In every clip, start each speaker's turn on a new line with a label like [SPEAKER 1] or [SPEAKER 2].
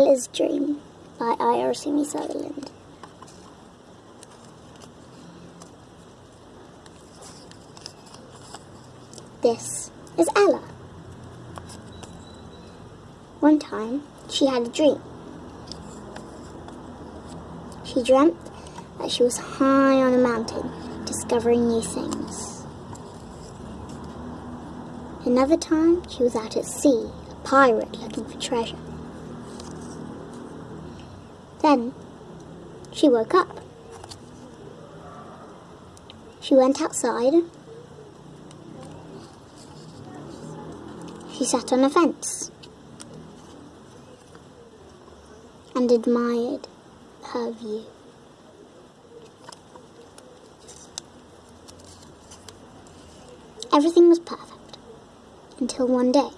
[SPEAKER 1] Ella's Dream by Simi Sutherland. This is Ella. One time, she had a dream. She dreamt that she was high on a mountain, discovering new things. Another time, she was out at sea, a pirate looking for treasure. Then, she woke up. She went outside. She sat on a fence and admired her view. Everything was perfect until one day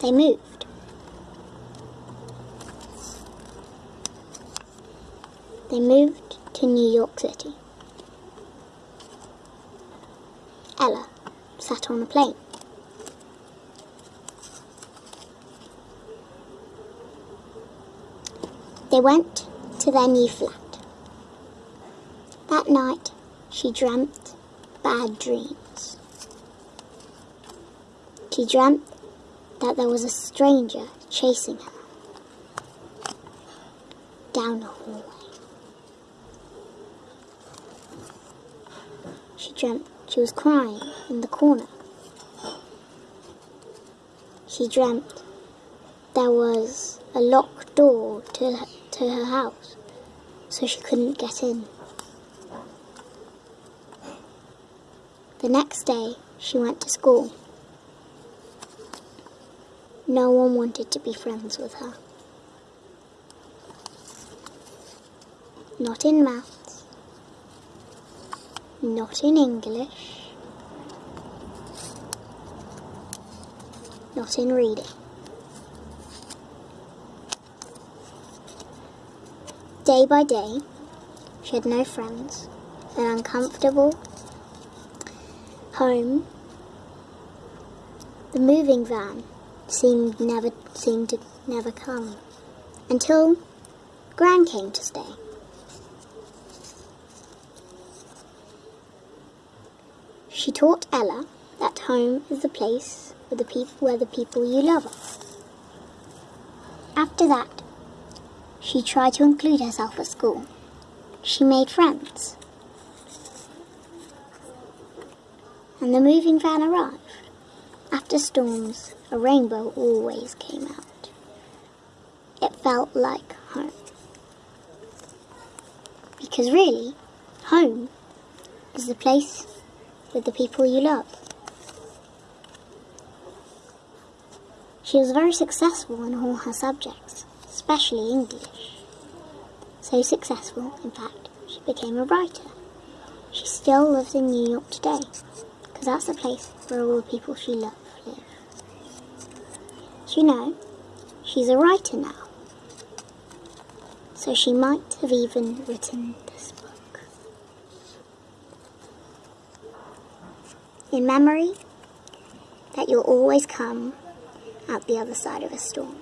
[SPEAKER 1] they moved. They moved to New York City. Ella sat on a plane. They went to their new flat. That night, she dreamt bad dreams. She dreamt that there was a stranger chasing her down the hallway. She dreamt she was crying in the corner. She dreamt there was a locked door to her, to her house, so she couldn't get in. The next day, she went to school. No one wanted to be friends with her. Not in maths, not in English, not in reading. Day by day, she had no friends, an uncomfortable home. The moving van seemed never seemed to never come until Gran came to stay. She taught Ella that home is the place where the people where the people you love are. After that, she tried to include herself at school. She made friends. And the moving van arrived. After storms, a rainbow always came out. It felt like home. Because really, home is the place with the people you love. She was very successful in all her subjects, especially English. So successful, in fact, she became a writer. She still lives in New York today, because that's the place where all the people she loves live. Do you know, she's a writer now. So she might have even written this In memory that you'll always come out the other side of a storm.